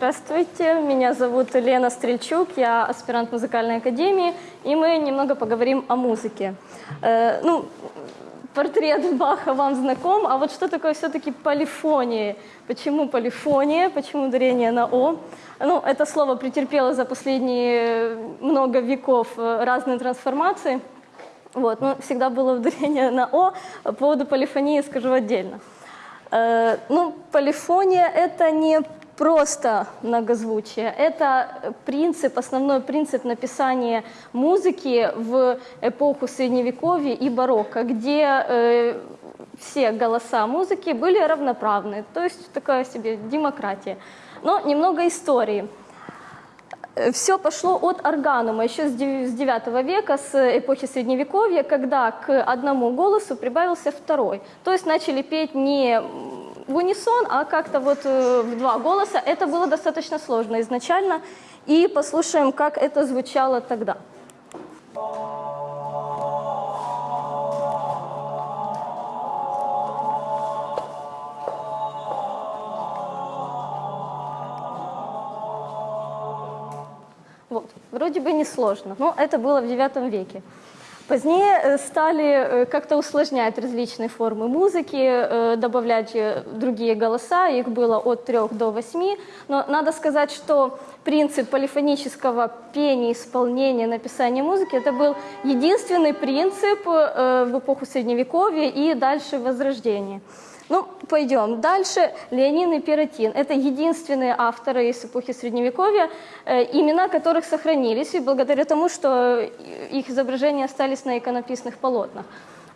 Здравствуйте, меня зовут Лена Стрельчук, я аспирант музыкальной академии, и мы немного поговорим о музыке. Э, ну, портрет Баха вам знаком, а вот что такое все-таки полифония? Почему полифония, почему ударение на «о»? Ну, это слово претерпело за последние много веков разные трансформации, вот, но всегда было ударение на «о», по поводу полифонии скажу отдельно. Э, ну, полифония – это не просто многозвучие. Это принцип, основной принцип написания музыки в эпоху Средневековья и барокко, где э, все голоса музыки были равноправны, то есть такая себе демократия. Но немного истории. Все пошло от органума еще с 9 века, с эпохи Средневековья, когда к одному голосу прибавился второй. То есть начали петь не в унисон, а как-то вот э, в два голоса. Это было достаточно сложно изначально. И послушаем, как это звучало тогда. Вот. Вроде бы не сложно, но это было в IX веке. Позднее э, стали э, как-то усложнять различные формы музыки, э, добавлять другие голоса, их было от трех до восьми. Но надо сказать, что принцип полифонического пения, исполнения, написания музыки, это был единственный принцип в эпоху Средневековья и дальше Возрождения. Ну, пойдем дальше. Леонин и Пиротин. Это единственные авторы из эпохи Средневековья, э, имена которых сохранились, и благодаря тому, что их изображения остались на иконописных полотнах.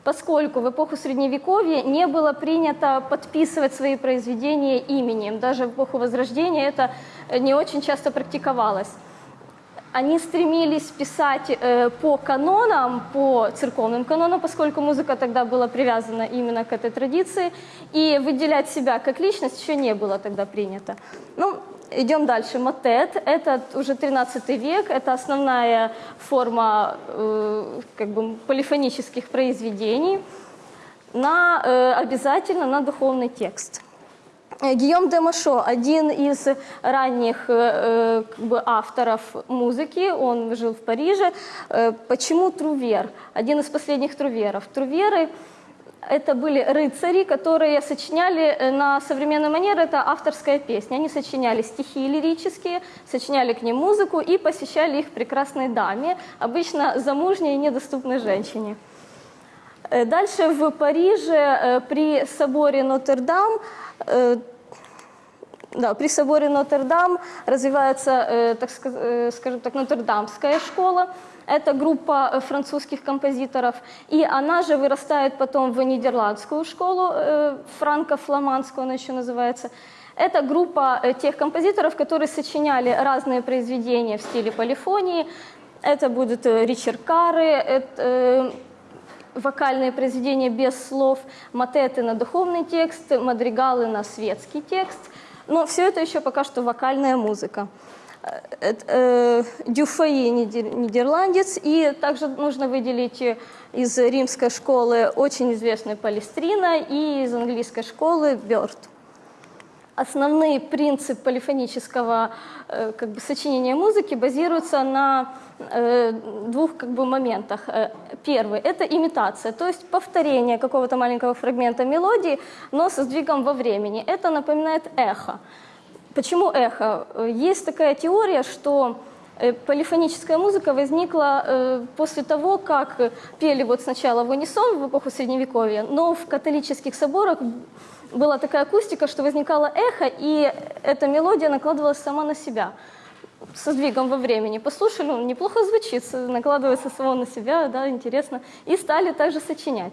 Поскольку в эпоху Средневековья не было принято подписывать свои произведения именем, даже в эпоху Возрождения это не очень часто практиковалось они стремились писать э, по канонам, по церковным канонам, поскольку музыка тогда была привязана именно к этой традиции, и выделять себя как личность еще не было тогда принято. Ну, идем дальше. Мотет – это уже 13 век, это основная форма э, как бы полифонических произведений, на, э, обязательно на духовный текст. Э, Гийом де Машо, один из ранних э, э, как бы, авторов музыки, он жил в Париже. Почему Трувер? Один из последних Труверов. Труверы это были рыцари, которые сочиняли на современной манере, это авторская песня. Они сочиняли стихи лирические, сочиняли к ним музыку и посещали их прекрасной даме, обычно замужней и недоступной женщине. Дальше в Париже при соборе Нотр-Дам да, при соборе Нотр-Дам развивается, э, так э, скажем так, Нотр-Дамская школа. Это группа э, французских композиторов. И она же вырастает потом в Нидерландскую школу, франко-фламандскую она еще называется. Это группа тех композиторов, которые сочиняли разные произведения в стиле полифонии. Это будут Ричард Карры, это, вокальные произведения без слов, матеты на духовный текст, мадригалы на светский текст – но все это еще пока что вокальная музыка. Э, э, Дюфаи нидерландец, и также нужно выделить из римской школы очень известную Палестрина и из английской школы Бёрд. Основные принципы полифонического э, как бы, сочинения музыки базируются на Э, двух как бы, моментах. Э, первый – это имитация, то есть повторение какого-то маленького фрагмента мелодии, но со сдвигом во времени. Это напоминает эхо. Почему эхо? Есть такая теория, что полифоническая музыка возникла после того, как пели вот сначала в унисон в эпоху Средневековья, но в католических соборах была такая акустика, что возникало эхо, и эта мелодия накладывалась сама на себя со сдвигом во времени. Послушали, он неплохо звучит, накладывается само на себя, да, интересно. И стали также сочинять.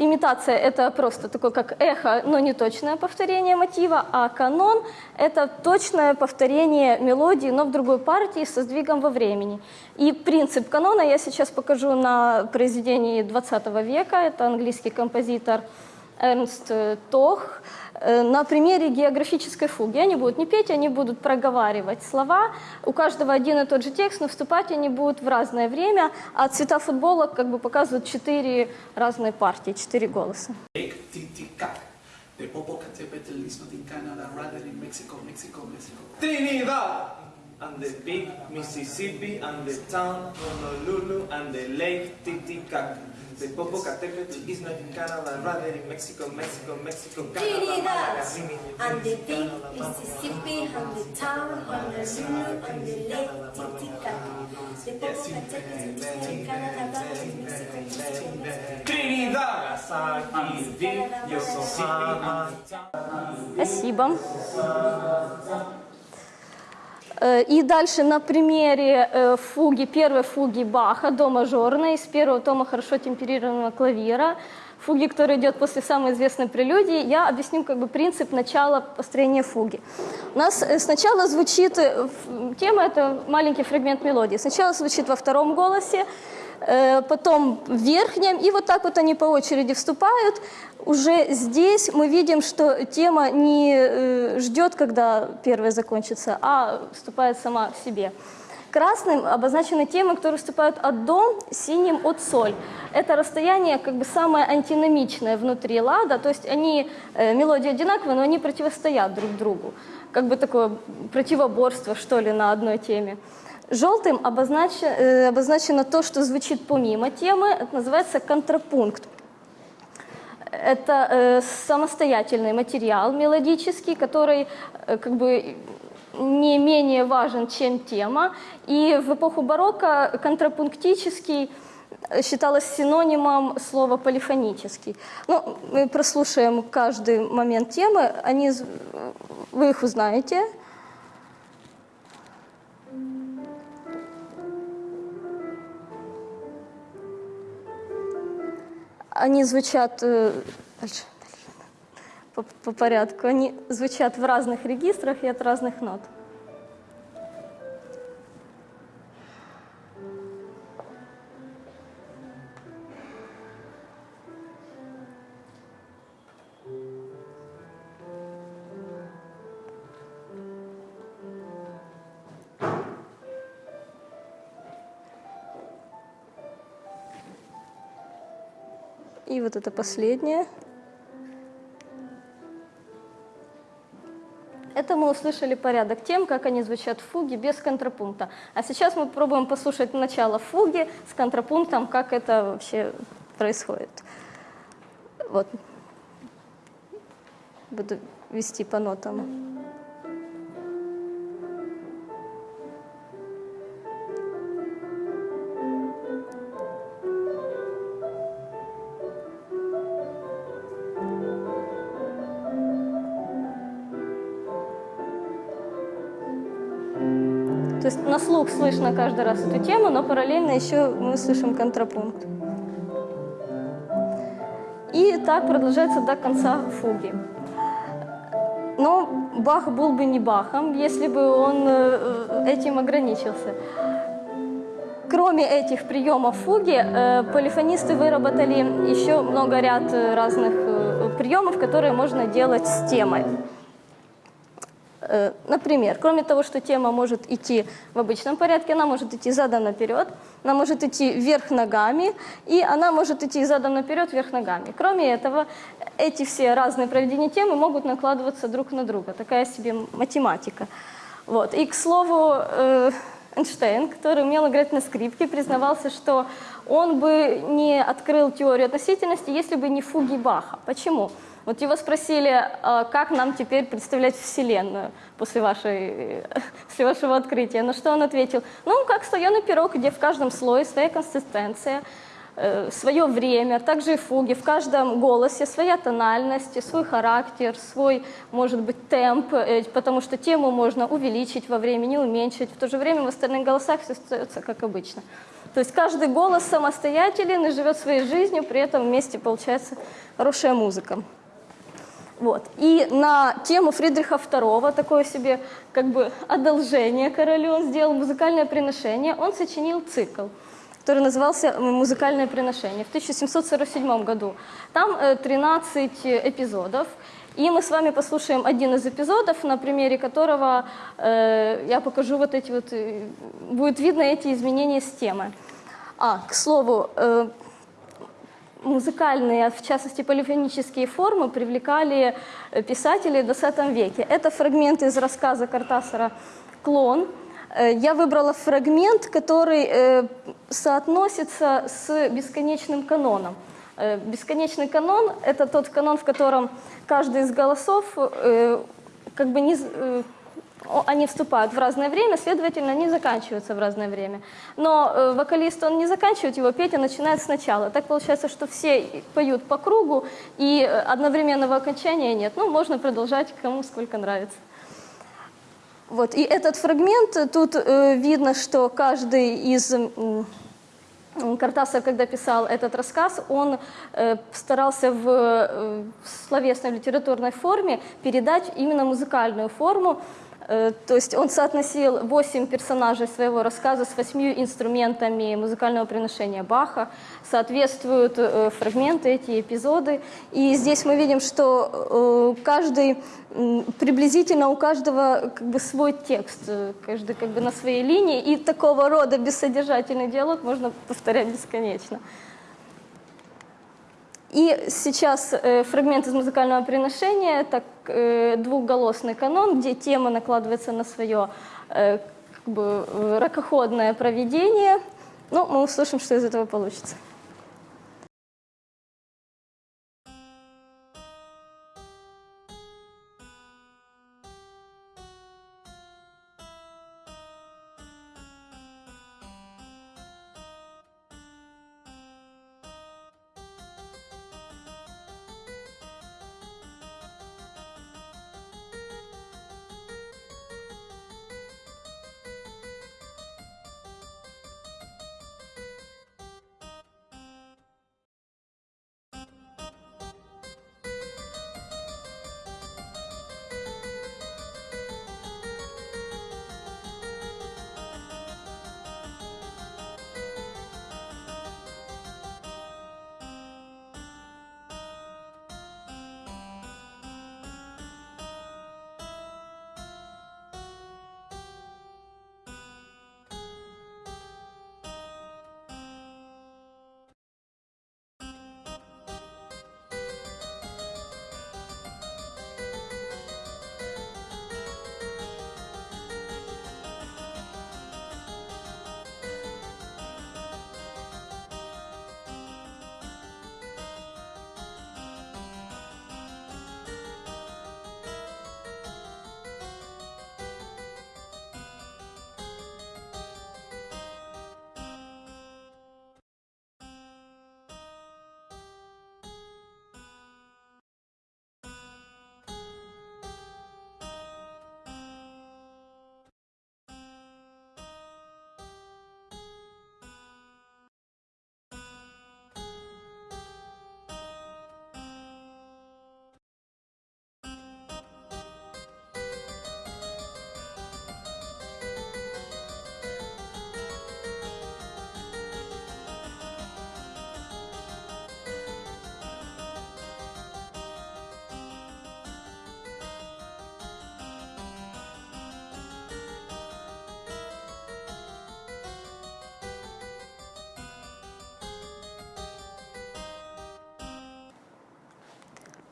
Имитация – это просто такое, как эхо, но не точное повторение мотива, а канон – это точное повторение мелодии, но в другой партии со сдвигом во времени. И принцип канона я сейчас покажу на произведении 20 века. Это английский композитор Эрнст Тох. Э, на примере географической фуги. Они будут не петь, они будут проговаривать слова. У каждого один и тот же текст, но вступать они будут в разное время. А цвета футбола как бы показывают четыре разные партии, четыре голоса. Trinidad! And the big Mississippi and the town Honolulu and the lake Titicaca. The Popocatépetl is not in Canada, rather in Mexico, Mexico, Mexico, Canada, Trinidad Malaga, Rimini, and the big Mississippi and the town Honolulu and the lake Titicaca. The Popocatépetl is not in Canada, rather in Mexico, Mexico, Mexico. Trinidad! Nagasaki, Yokohama. Спасибо. Э, И дальше на примере э, фуги, первой фуги Баха, до мажорной, из первого тома хорошо темперированного клавира, фуги, который идет после самой известной прелюдии, я объясню как бы принцип начала построения фуги. У нас э, сначала звучит, тема это маленький фрагмент мелодии, сначала звучит во втором голосе, потом в верхнем, и вот так вот они по очереди вступают. Уже здесь мы видим, что тема не э, ждет, когда первая закончится, а вступает сама в себе. Красным обозначены темы, которые вступают от до, синим от соль. Это расстояние как бы самое антиномичное внутри лада, то есть они, э, мелодии одинаковые, но они противостоят друг другу. Как бы такое противоборство, что ли, на одной теме. Желтым обозначено, э, обозначено то, что звучит помимо темы, это называется контрапункт. Это э, самостоятельный материал мелодический, который э, как бы не менее важен, чем тема. И в эпоху барокко контрапунктический считалось синонимом слова полифонический. Ну, мы прослушаем каждый момент темы, они, вы их узнаете. Они звучат э, по порядку. Они звучат в разных регистрах и от разных нот. И вот это последнее. Это мы услышали порядок тем, как они звучат в фуге без контрапункта. А сейчас мы попробуем послушать начало фуги с контрапунктом, как это вообще происходит. Вот. Буду вести по нотам. Есть на слух слышно каждый раз эту тему, но параллельно еще мы слышим контрапункт. И так продолжается до конца фуги. Но Бах был бы не Бахом, если бы он э, этим ограничился. Кроме этих приемов фуги, э, полифонисты выработали еще много ряд э, разных э, приемов, которые можно делать с темой. Э, Например, кроме того, что тема может идти в обычном порядке, она может идти задом наперед, она может идти вверх ногами, и она может идти задом наперед, вверх ногами. Кроме этого, эти все разные проведения темы могут накладываться друг на друга. Такая себе математика. Вот. И, к слову, э, Эйнштейн, который умел играть на скрипке, признавался, что он бы не открыл теорию относительности, если бы не фуги Баха. Почему? Вот его спросили, а как нам теперь представлять Вселенную после, вашей, после вашего открытия. На что он ответил, ну, как слоеный пирог, где в каждом слое своя консистенция, э, свое время, также и фуги, в каждом голосе своя тональность, свой характер, свой, может быть, темп, э, потому что тему можно увеличить во времени, уменьшить. В то же время в остальных голосах все остается как обычно. То есть каждый голос самостоятелен и живет своей жизнью, при этом вместе получается хорошая музыка. Вот. И на тему Фридриха II, такое себе как бы одолжение королю, он сделал музыкальное приношение, он сочинил цикл, который назывался «Музыкальное приношение» в 1747 году. Там э, 13 эпизодов, и мы с вами послушаем один из эпизодов, на примере которого э, я покажу вот эти вот, э, будет видно эти изменения с темы. А, к слову, э, музыкальные, в частности полифонические формы, привлекали э, писателей в 20 веке. Это фрагмент из рассказа Картасара «Клон». Э, Я выбрала фрагмент, который э, соотносится с бесконечным каноном. Бесконечный канон – это тот канон, в котором каждый из голосов как бы не, они вступают в разное время, следовательно, они заканчиваются в разное время. Но э, вокалист, он не заканчивает его петь, а начинает сначала. Так получается, что все поют по кругу, и э, одновременного окончания нет. Ну, можно продолжать, кому сколько нравится. Вот, и этот фрагмент, э, тут э, видно, что каждый из м, Картасов, когда писал этот рассказ, он э, старался в, э, в словесной литературной форме передать именно музыкальную форму. Э, то есть он соотносил восемь персонажей своего рассказа с восьмью инструментами музыкального приношения Баха. Соответствуют э, фрагменты, эти эпизоды. И здесь мы видим, что э, каждый, приблизительно у каждого как бы свой текст, каждый как бы на своей линии. И такого рода бессодержательный диалог можно повторять бесконечно. И сейчас э, фрагмент из музыкального приношения, это э, двухголосный канон, где тема накладывается на свое э, как бы, э, ракоходное проведение. Ну, мы услышим, что из этого получится.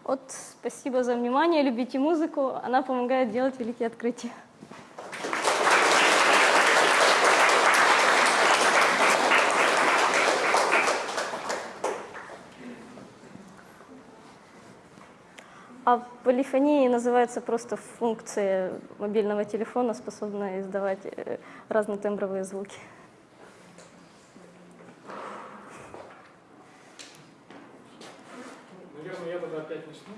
Вот спасибо за внимание, любите музыку, она помогает делать великие открытия. А полифония называется просто функция мобильного телефона, способная издавать э, разнотембровые звуки. Наверное, я тогда опять начну.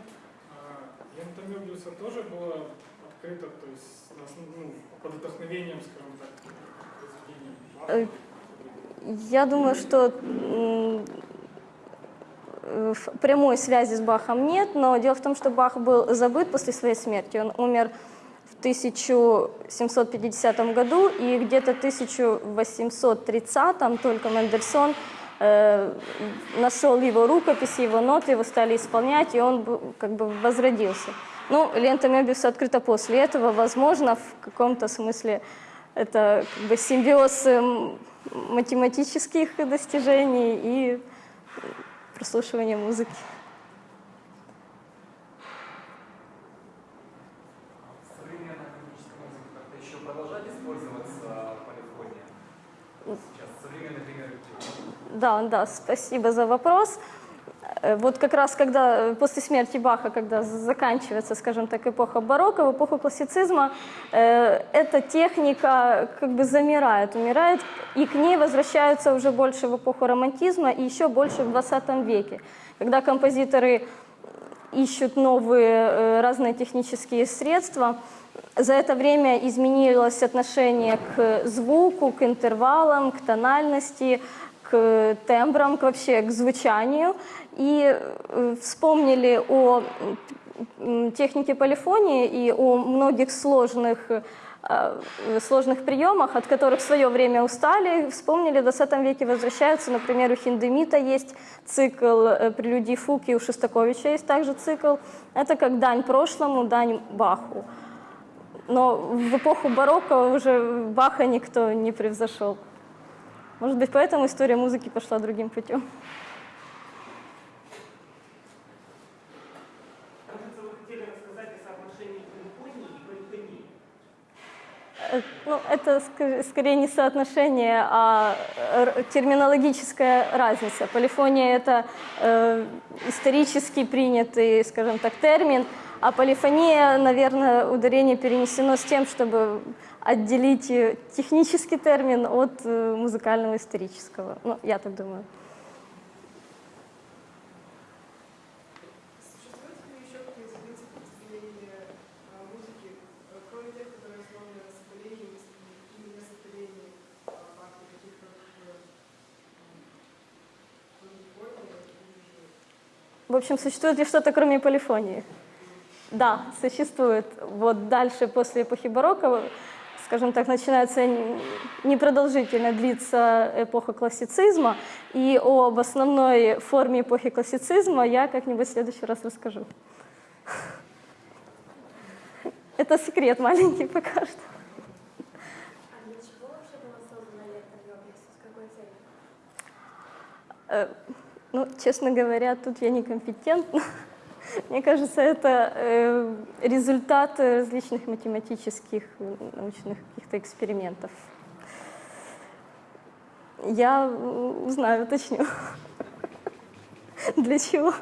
А, Лента Мебиуса тоже была открыта, то есть на основ- ну, под вдохновением, скажем так, Э. Я думаю, что прямой связи с Бахом нет, но дело в том, что Бах был забыт после своей смерти. Он умер в 1750 году, и где-то в 1830 только Мендельсон э, нашел его рукописи, его ноты, его стали исполнять, и он как бы возродился. Ну, лента Мебиуса открыта после этого, возможно, в каком-то смысле это как бы симбиоз эм, математических достижений и прослушивания музыки. Да, да, спасибо за вопрос. Э, Вот как раз когда э, после смерти Баха, когда заканчивается, скажем так, эпоха барокко, в эпоху классицизма, э, эта техника как бы замирает, умирает, и к ней возвращаются уже больше в эпоху романтизма и еще больше в 20 веке, когда композиторы ищут новые э, разные технические средства. За это время изменилось отношение к звуку, к интервалам, к тональности, к тембрам, к вообще к звучанию. И э, вспомнили о технике полифонии и о многих сложных, э, сложных приемах, от которых в свое время устали, вспомнили, в 20 веке возвращаются, например, у Хиндемита есть цикл э, прелюдий Фуки, у Шостаковича есть также цикл. Это как дань прошлому, дань Баху. Но в эпоху барокко уже Баха никто не превзошел. Может быть, поэтому история музыки пошла другим путем. Э, Ну, это скорее не соотношение, а терминологическая разница. Полифония — это э, исторически принятый, скажем так, термин, а полифония, наверное, ударение перенесено с тем, чтобы отделить э, технический термин от э, музыкального исторического. Ну, я так думаю. В общем, существует ли что-то, кроме полифонии? Да, существует. Вот дальше, после эпохи барокко, скажем так, начинается непродолжительно длится эпоха классицизма, и об основной форме эпохи классицизма я как-нибудь в следующий раз расскажу. Это секрет маленький пока что. Э, Ну, честно говоря, тут я некомпетентна. Мне кажется, это э, результат различных математических, научных каких-то экспериментов. Я узнаю, уточню. Для чего?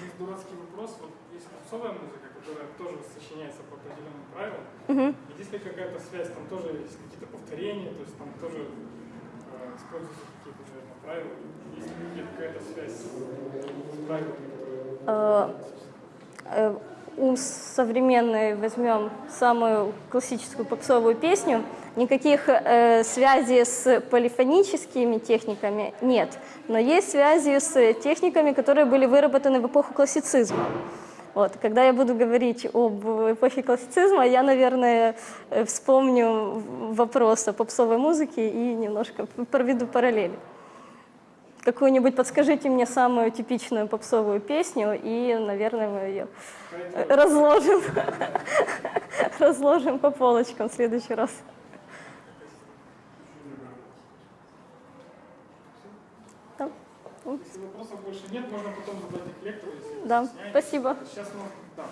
Есть дурацкий вопрос, вот есть попсовая музыка, которая тоже сочиняется по определенным правилам. Мгм. И Есть ли какая-то связь, там тоже есть какие-то повторения, то есть там тоже э, используются какие-то, наверное, правила. Есть ли какая-то связь с правилами, у современной возьмем самую классическую попсовую песню, никаких э, связей с полифоническими техниками нет, но есть связи с техниками, которые были выработаны в эпоху классицизма. Вот. Когда я буду говорить об эпохе классицизма, я, наверное, э, вспомню вопрос о попсовой музыке и немножко проведу параллели. Какую-нибудь подскажите мне самую типичную попсовую песню, и, наверное, мы ее э, разложим, разложим по полочкам в следующий раз. Если вопросов больше нет, можно потом задать их лектору, если да, стесняетесь. спасибо. Сейчас, да.